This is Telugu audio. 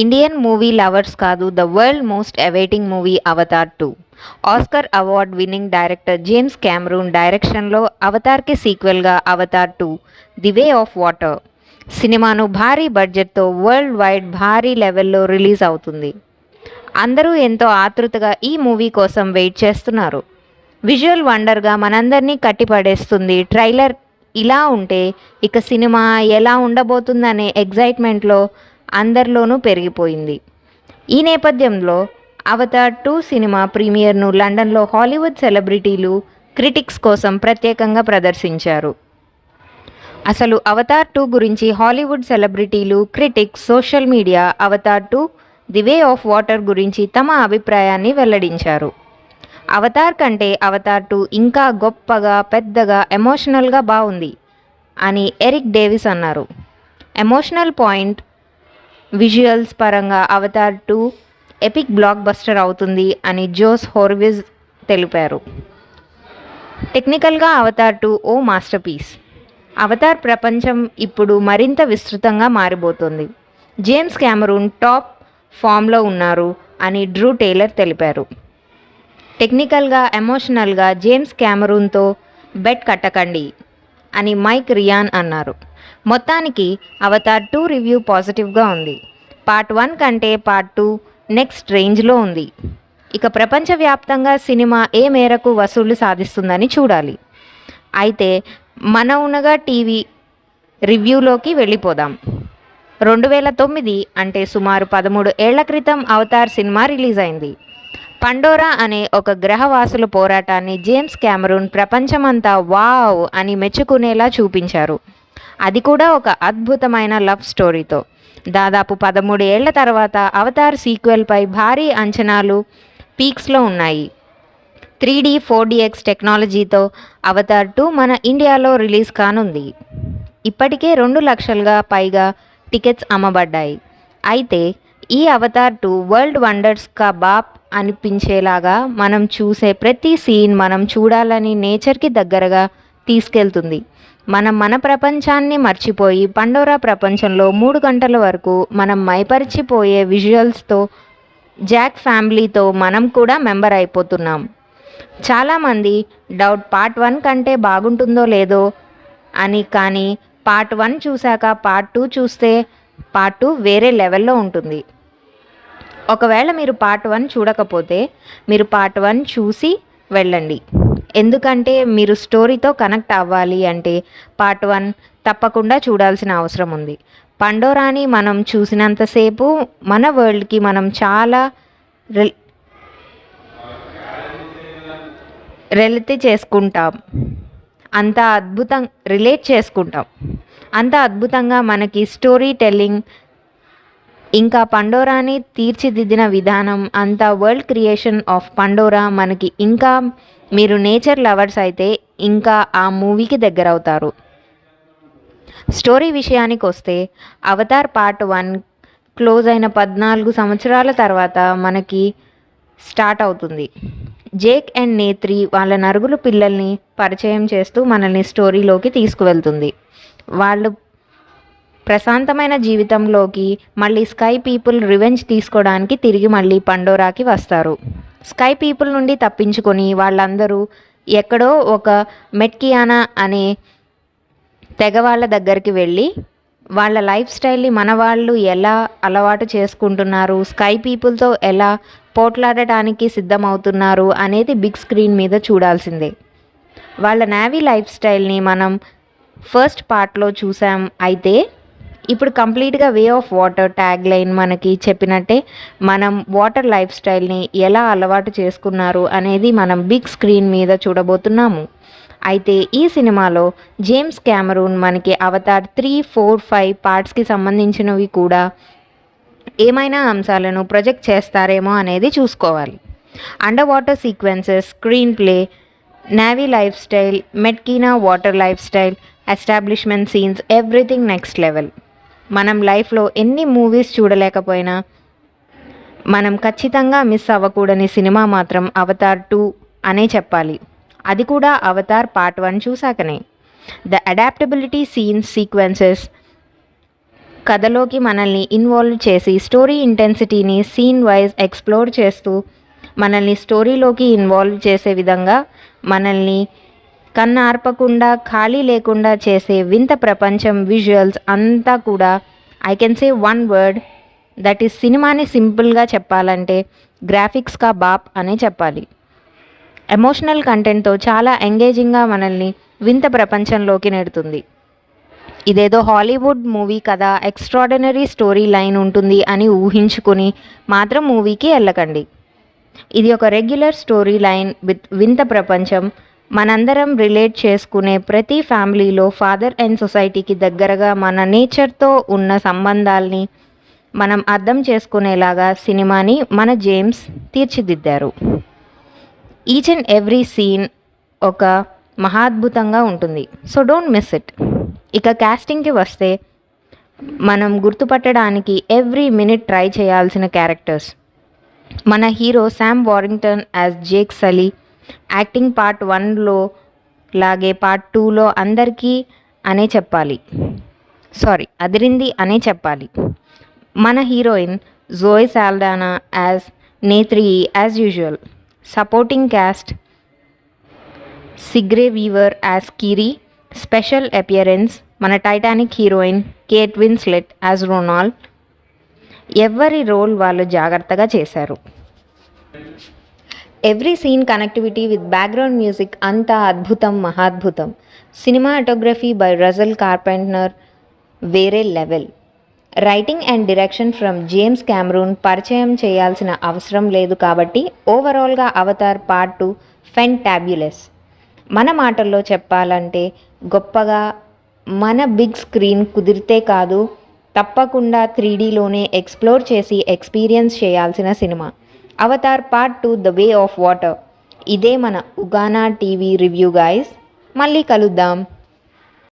ఇండియన్ మూవీ లవర్స్ కాదు the world most awaiting movie Avatar two Oscar award winning director James Cameron డైరెక్షన్లో అవతార్కి సీక్వెల్గా Avatar two the way of water సినిమాను భారీ బడ్జెట్తో వరల్డ్ వైడ్ భారీ లెవెల్లో రిలీజ్ అవుతుంది. అందరూ ఎంతో ఆతృతగా ఈ మూవీ కోసం వెయిట్ చేస్తున్నారు. విజువల్ వండర్గా మనందరినీ కట్టిపడేస్తుంది. ట్రైలర్ ఇలా ఉంటే ఇక సినిమా ఎలా ఉండబోతుందనే ఎగ్జైట్మెంట్లో అందరిలోనూ పెరిగిపోయింది. ఈ నేపథ్యంలో అవతార్ టూ సినిమా ప్రీమియర్ను లండన్లో హాలీవుడ్ సెలబ్రిటీలు క్రిటిక్స్ కోసం ప్రత్యేకంగా ప్రదర్శించారు. అసలు అవతార్ టూ గురించి హాలీవుడ్ సెలబ్రిటీలు critics social media Avatar two the way of water గురించి తమ అభిప్రాయాన్ని వెల్లడించారు. అవతార్ కంటే అవతార్ టూ ఇంకా గొప్పగా పెద్దగా ఎమోషనల్గా బాగుంది అని ఎరిక్ డేవిస్ అన్నారు. ఎమోషనల్ పాయింట్ విజువల్స్ పరంగా Avatar two epic blockbuster అవుతుంది అని జోస్ హోర్విజ్ తెలిపారు. టెక్నికల్గా అవతార్ టూ ఓ మాస్టర్ పీస్ అవతార్ ప్రపంచం ఇప్పుడు మరింత విస్తృతంగా మారిపోతుంది. జేమ్స్ క్యామరూన్ టాప్ ఫామ్లో ఉన్నారు అని డ్రూ టైలర్ తెలిపారు. టెక్నికల్గా ఎమోషనల్గా జేమ్స్ క్యామరూన్తో బెట్ కట్టకండి అని మైక్ రియాన్ అన్నారు. మొత్తానికి అవతార్ టూ రివ్యూ పాజిటివ్గా ఉంది. పార్ట్ వన్ కంటే పార్ట్ టూ నెక్స్ట్ రేంజ్లో ఉంది. ఇక ప్రపంచవ్యాప్తంగా సినిమా ఏ మేరకు వసూళ్ళు సాధిస్తుందని చూడాలి. అయితే మన ఉన్నగా టీవీ రివ్యూలోకి వెళ్ళిపోదాం. రెండు వేల తొమ్మిది అంటే సుమారు పదమూడు ఏళ్ళ క్రితం అవతార్ సినిమా రిలీజ్ అయింది. పండోరా అనే ఒక గ్రహవాసుల పోరాటాన్ని జేమ్స్ క్యామరూన్ ప్రపంచమంతా వావ్ అని మెచ్చుకునేలా చూపించారు. అది కూడా ఒక అద్భుతమైన లవ్ స్టోరీతో. దాదాపు పదమూడు ఏళ్ళ తర్వాత అవతార్ సీక్వెల్పై భారీ అంచనాలు పీక్స్లో ఉన్నాయి. త్రీ డీ ఫోర్ డిఎక్స్ టెక్నాలజీతో అవతార్ టూ మన ఇండియాలో రిలీజ్ కానుంది. ఇప్పటికే రెండు లక్షలుగా పైగా టికెట్స్ అమ్మబడ్డాయి. అయితే ఈ అవతార్ టూ వరల్డ్ వండర్స్ కా బాప్ అనిపించేలాగా మనం చూసే ప్రతి సీన్ మనం చూడాలని నేచర్కి దగ్గరగా తీసుకెళ్తుంది. మనం మన ప్రపంచాన్ని మర్చిపోయి పండోరా ప్రపంచంలో మూడు గంటల వరకు మనం మైపరిచిపోయే విజువల్స్తో జాక్ ఫ్యామిలీతో మనం కూడా మెంబర్ అయిపోతున్నాం. చాలామంది డౌట్ పార్ట్ వన్ కంటే బాగుంటుందో లేదో అని కానీ పార్ట్ వన్ చూశాక పార్ట్ టూ చూస్తే పార్ట్ టూ వేరే లెవెల్లో ఉంటుంది. ఒకవేళ మీరు పార్ట్ వన్ చూడకపోతే మీరు పార్ట్ వన్ చూసి వెళ్ళండి. ఎందుకంటే మీరు స్టోరీతో కనెక్ట్ అవ్వాలి అంటే పార్ట్ వన్ తప్పకుండా చూడాల్సిన అవసరం ఉంది. పండోరాని మనం చూసినంతసేపు మన వరల్డ్కి మనం చాలా రిల్ రెలితి చేసుకుంటాం. అంత అద్భుతం రిలేట్ చేసుకుంటాం. అంత అద్భుతంగా మనకి స్టోరీ టెల్లింగ్ ఇంకా పండోరాని తీర్చిదిద్దిన విధానం అంతా వరల్డ్ క్రియేషన్ ఆఫ్ పండోరా మనకి ఇంకా మీరు నేచర్ లవర్స్ అయితే ఇంకా ఆ మూవీకి దగ్గర అవుతారు స్టోరీ విషయానికి వస్తే అవతార్ పార్ట్ వన్ క్లోజ్ అయిన పద్నాలుగు సంవత్సరాల తర్వాత మనకి స్టార్ట్ అవుతుంది. జేక్ అండ్ నేత్రి వాళ్ళ నరుగులు పిల్లల్ని పరిచయం చేస్తూ మనల్ని స్టోరీలోకి తీసుకువెళ్తుంది. వాళ్ళు ప్రశాంతమైన జీవితంలోకి మళ్ళీ స్కై పీపుల్ రివెంజ్ తీసుకోవడానికి తిరిగి మళ్ళీ పండోరాకి వస్తారు. స్కై పీపుల్ నుండి తప్పించుకొని వాళ్ళందరూ ఎక్కడో ఒక మెట్కియానా అనే తెగ వాళ్ళ దగ్గరికి వెళ్ళి వాళ్ళ లైఫ్ స్టైల్ని మన వాళ్ళు ఎలా అలవాటు చేసుకుంటున్నారు స్కై పీపుల్తో ఎలా పోట్లాడటానికి సిద్ధమవుతున్నారు అనేది బిగ్ స్క్రీన్ మీద చూడాల్సిందే. వాళ్ళ నేవీ లైఫ్ స్టైల్ని మనం ఫస్ట్ పార్ట్లో చూసాం అయితే ఇప్పుడు కంప్లీట్గా way of water tagline మనకి చెప్పినట్టే మనం వాటర్ లైఫ్ స్టైల్ని ఎలా అలవాటు చేసుకున్నారు అనేది మనం బిగ్ స్క్రీన్ మీద చూడబోతున్నాము. అయితే ఈ సినిమాలో జేమ్స్ క్యామరూన్ మనకి అవతార్ త్రీ ఫోర్ ఫైవ్ పార్ట్స్కి సంబంధించినవి కూడా ఏమైనా అంశాలను ప్రొజెక్ట్ చేస్తారేమో అనేది చూసుకోవాలి. Underwater sequences screenplay Na'vi lifestyle Metkayina water lifestyle establishment scenes everything next level. మనం లైఫ్లో ఎన్ని మూవీస్ చూడలేకపోయినా మనం ఖచ్చితంగా మిస్ అవ్వకూడని సినిమా మాత్రం అవతార్ టూ అనే చెప్పాలి. అది కూడా Avatar part one చూశాకనే. The adaptability scenes sequences. కథలోకి మనల్ని ఇన్వాల్వ్ చేసి స్టోరీ ఇంటెన్సిటీని సీన్ వైజ్ ఎక్స్ప్లోర్ చేస్తూ మనల్ని స్టోరీలోకి ఇన్వాల్వ్ చేసే విధంగా మనల్ని కన్ను ఆర్పకుండా ఖాళీ లేకుండా చేసే వింత ప్రపంచం విజువల్స్ అంతా కూడా I can say one word that is సినిమాని సింపుల్గా చెప్పాలంటే గ్రాఫిక్స్ కా బాప్ అనే చెప్పాలి. ఎమోషనల్ కంటెంట్తో చాలా ఎంగేజింగ్గా మనల్ని వింత ప్రపంచంలోకి నెడుతుంది. ఇదేదో హాలీవుడ్ మూవీ కదా ఎక్స్ట్రాడినరీ స్టోరీ లైన్ ఉంటుంది అని ఊహించుకుని మాత్రం మూవీకి వెళ్ళకండి. ఇది ఒక రెగ్యులర్ స్టోరీ లైన్ విత్ వింత ప్రపంచం మనందరం రిలేట్ చేసుకునే ప్రతి ఫ్యామిలీలో ఫాదర్ అండ్ సొసైటీకి దగ్గరగా మన నేచర్తో ఉన్న సంబంధాల్ని మనం అర్థం చేసుకునేలాగా సినిమాని మన జేమ్స్ తీర్చిదిద్దారు. ఈచ్ అండ్ ఎవ్రీ సీన్ ఒక మహాద్భుతంగా ఉంటుంది. So don't miss it. ఇక క్యాస్టింగ్కి వస్తే మనం గుర్తుపట్టడానికి ఎవ్రీ మినిట్ ట్రై చేయాల్సిన క్యారెక్టర్స్. మన hero Sam Worthington as Jake Sully acting part వన్లో లాగే పార్ట్ టూలో అందరికీ అనే చెప్పాలి. సారీ అదిరింది అనే చెప్పాలి. మన heroine Zoe Saldana as Neytiri as usual. Supporting cast Sigourney Weaver as Kiri. Special appearance మన Titanic heroine Kate Winslet as Ronald. ఎవరి రోల్ వాళ్ళు జాగ్రత్తగా చేశారు. Every scene connectivity with background music అంతా అద్భుతం మహాద్భుతం. సినిమాటోగ్రఫీ బై రజల్ కార్పెంటనర్ వేరే level. Writing and direction from James Cameron పరిచయం చేయాల్సిన అవసరం లేదు కాబట్టి ఓవరాల్గా Avatar part two fantabulous మన మాటల్లో చెప్పాలంటే గొప్పగా మన బిగ్ స్క్రీన్ కుదిరితే కాదు తప్పకుండా త్రీడీలోనే ఎక్స్ప్లోర్ చేసి ఎక్స్పీరియన్స్ చేయాల్సిన cinema Avatar part two the way of water. ఇదే మన ఉగానా టీవీ రివ్యూ గాయస్. మళ్ళీ కలుద్దాం.